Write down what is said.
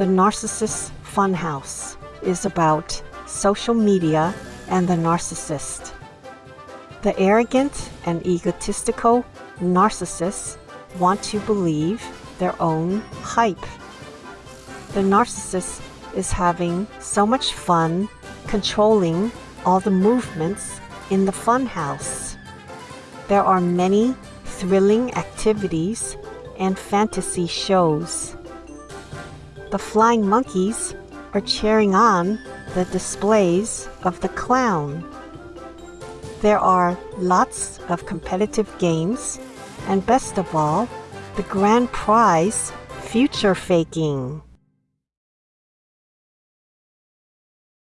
The Narcissist Funhouse is about social media and the narcissist. The arrogant and egotistical narcissists want to believe their own hype. The narcissist is having so much fun controlling all the movements in the funhouse. There are many thrilling activities and fantasy shows. The flying monkeys are cheering on the displays of the clown. There are lots of competitive games, and best of all, the grand prize future faking.